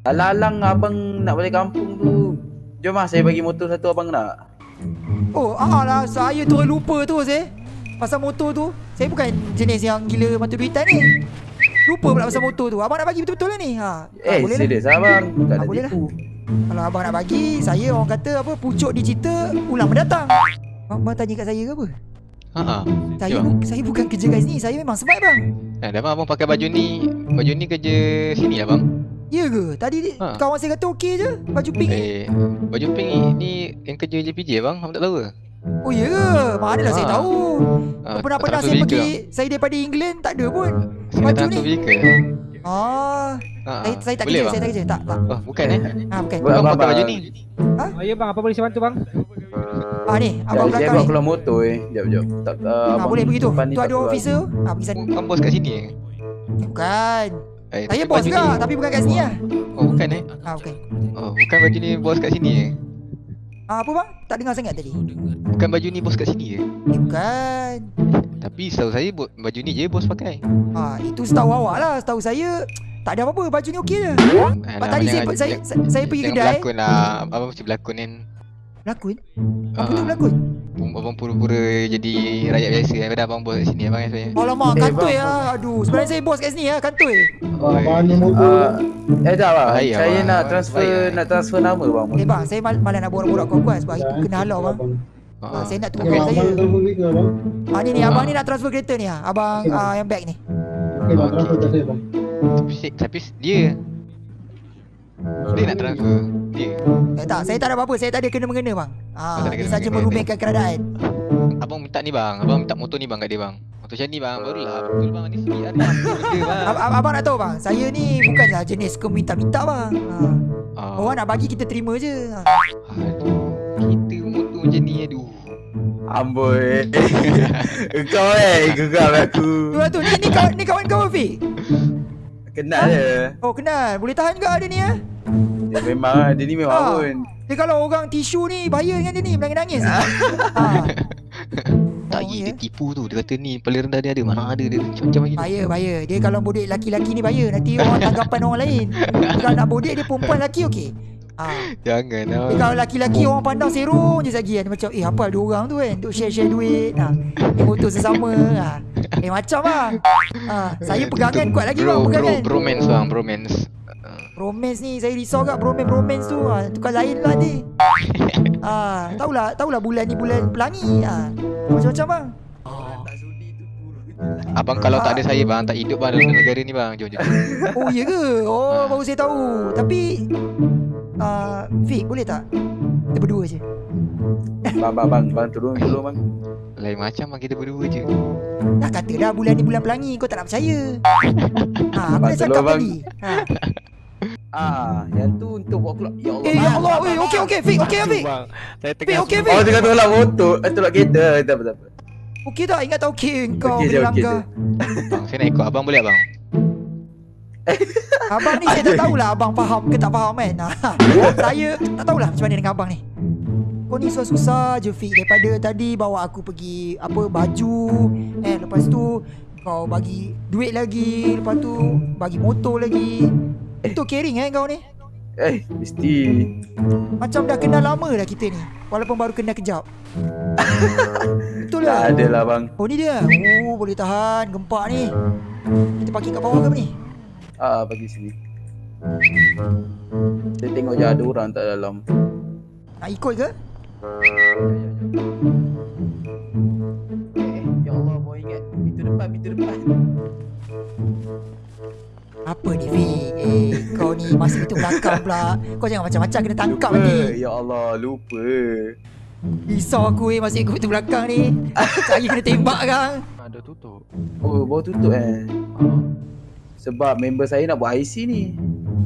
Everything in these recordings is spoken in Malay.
Alang-alang abang nak balik kampung tu. Jom lah saya bagi motor satu abang nak. Oh, ah lah saya tu lupa tu eh. Pasal motor tu, saya bukan jenis yang gila mata duitan ni. Lupa pula pasal motor tu. Abang nak bagi betul-betul lah ni. Ha. Eh, boleh lah. serius abang. Tak Ah, nak boleh lah. tipu. Kalau abang nak bagi, saya orang kata apa pucuk dicerita ulang mendatang. Abang tanya kat saya ke apa? Ha ah. Saya Ya, bu- saya bukan kerja kat sini. Saya memang smart bang. Eh, dah abang pakai baju ni. Baju ni kerja sini lah bang. Ya ke? Tadi Ha. kawan saya kata okey je baju pink ni. Eh, baju pink ni, ni yang kerja JPJ bang. Abang tak tahu ke? Oh ya ke? Manalah saya Ha. tahu. Ah, Pernah-pernah tak saya pergi vehicle, saya daripada England tak ada pun. bang. Saya baju nak transfer ni. vehicle. Ah, Ha, saya saya tak boleh kerja, bang? saya tak kerja. Tak, tak. Oh, bukan eh. Ha, bukan. Abang abang, pakai baju ni. Oh, ya bang, apa boleh saya bantu bang? Ah ni, abang saya belakang ni. keluar motor eh. Jap, jap. Tak, uh, Ha, boleh begitu. Tu ada officer. Ha, pergi sana. Bukan bos kat sini eh? Bukan. Eh, Saya tapi bos baju juga, ni- tapi bukan kat sini lah. Oh, bukan eh? Ha, bukan. Oh, bukan baju ni bos kat sini eh? Ah, apa bang? Tak dengar sangat tadi. Bukan baju ni bos kat sini eh? Eh, bukan. Tapi setahu saya baju ni je bos pakai. Ha, itu setahu awak lah. Setahu saya tak ada apa-apa. Baju ni okey je. Alah, tadi saya- saya- jangan- saya pergi kedai. berlakon lah. Abang mesti berlakon kan. Berlakon? Apa Ah, tu berlakon? Abang pura-pura jadi rakyat biasa daripada abang bos kat sini abang kan saya. Alamak, Eh, kantoi lah. Aduh, sebenarnya saya bos kat sini lah. Kantoi. Oh, Abang ni motor uh, eh tak bang. Bahaya, saya abang. nak transfer nak transfer nama bang. Eh bang, saya mal malah nak borak-borak kuat-kuat sebab itu kena halau bang. Ha. Ah, saya nak kereta abang saya. abang? Ah ni ni abang ni nak transfer kereta ni ah. Abang bang. ah, yang back ni. Okay, bang, transfer saya bang. Tapi, tapi dia dia nak transfer dia. Eh tak, saya tak ada apa-apa. Saya tak ada kena-mengena bang. Ah, ada dia saja merumahkan keadaan. Abang minta ni bang. Abang minta motor ni bang kat dia bang. Motor macam ni bang. Barulah betul bang ni sikit hari benda bang. Ab ab abang nak tahu bang, saya ni bukanlah jenis suka minta-minta bang. Ah. Ah, Orang nak bagi kita terima je. Ah. aduh. Kita motor macam ni aduh. Amboi. Kau eh geram aku. Tu tu. Ni ni kawan ni kawan kau Fik. Kenal dia. Oh kenal. Boleh tahan juga ada ni ah. Dia memang dia ni memang Ah. pun. Dia kalau orang tisu ni bahaya dengan dia ni menangis-nangis. ah. Tak Oh, dia tipu tu. Dia kata ni paling rendah dia ada. Mana ada dia macam-macam lagi. Bahaya, bahaya. Dia kalau bodek laki-laki ni bahaya. Nanti orang tanggapan orang lain. Kalau nak bodek dia perempuan lelaki okey. Ah. Jangan lah. Dia kalau laki-laki orang pandang serong je lagi kan. Macam eh apa ada orang tu kan. Duk share-share duit. Ha. Dia motor sesama. Ha. Eh macam bang. Ha. Saya pegangan kuat lagi bang bro, bro, pegangan. bromance bang, bromance. Ah, Bromance ni saya risau kat bromance bromance tu. Ha. Tukar lain lah ni. Ha. Tahulah, tahulah bulan ni bulan pelangi. Ha. Macam-macam bang. Abang kalau tak ada saya bang, tak hidup bang dalam negara ni bang. Jom jom. Oh iya ke? Oh Ha. baru saya tahu. Tapi uh, Fik boleh tak? Kita berdua je. Bang bang bang bang turun dulu bang. Lain macam bang kita berdua je. Dah kata dah bulan ni bulan pelangi kau tak nak percaya. Ha, aku Bang, dah cakap tadi. Ha. Ah, yang tu untuk buat keluar. Ya Allah. Eh ya Allah, weh okey okey Fik, okey Fik. Fik tengah okey Oh, Fik. tengah tolak motor, eh, tolak kereta. Tak apa tak apa. Okey tak? Ingat tak okey kau Okey je, bila okey langgar. Bang, saya nak ikut abang boleh abang? Abang ni saya tak tahulah abang faham ke tak faham kan. Ha. Saya tak tahulah macam mana dengan abang ni. Kau ni susah-susah je Fik daripada tadi bawa aku pergi apa baju eh lepas tu kau bagi duit lagi lepas tu bagi motor lagi. Itu caring eh kau ni. Eh, mesti. Macam dah kenal lama dah kita ni Walaupun baru kenal kejap Betul Tak lah ada lah bang. Oh ni dia Oh boleh tahan Gempak ni Kita parking kat bawah ke apa ni Ah, bagi sini. Saya tengok je ada orang tak dalam. Nak ikut ke Eh, kau ni masih itu belakang pula Kau jangan macam-macam kena tangkap lupa. nanti Ya Allah, lupa. Risau aku eh masih ikut pintu belakang ni Cari kena tembak kan ada tutup. Oh, baru tutup eh. Ah, Sebab member saya nak buat IC ni.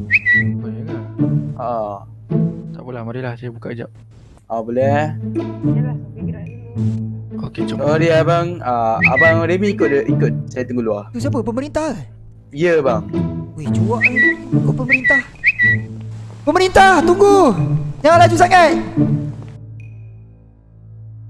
ya ke? Ah, Tak apalah, marilah saya buka kejap. ah boleh eh. Okey, jom. Oh dia abang, ah, abang Remy ikut dia, ikut. Saya tunggu luar. Tu siapa pemerintah Ya bang. Weh cuak ni. Kau pemerintah. Pemerintah tunggu. Jangan laju sangat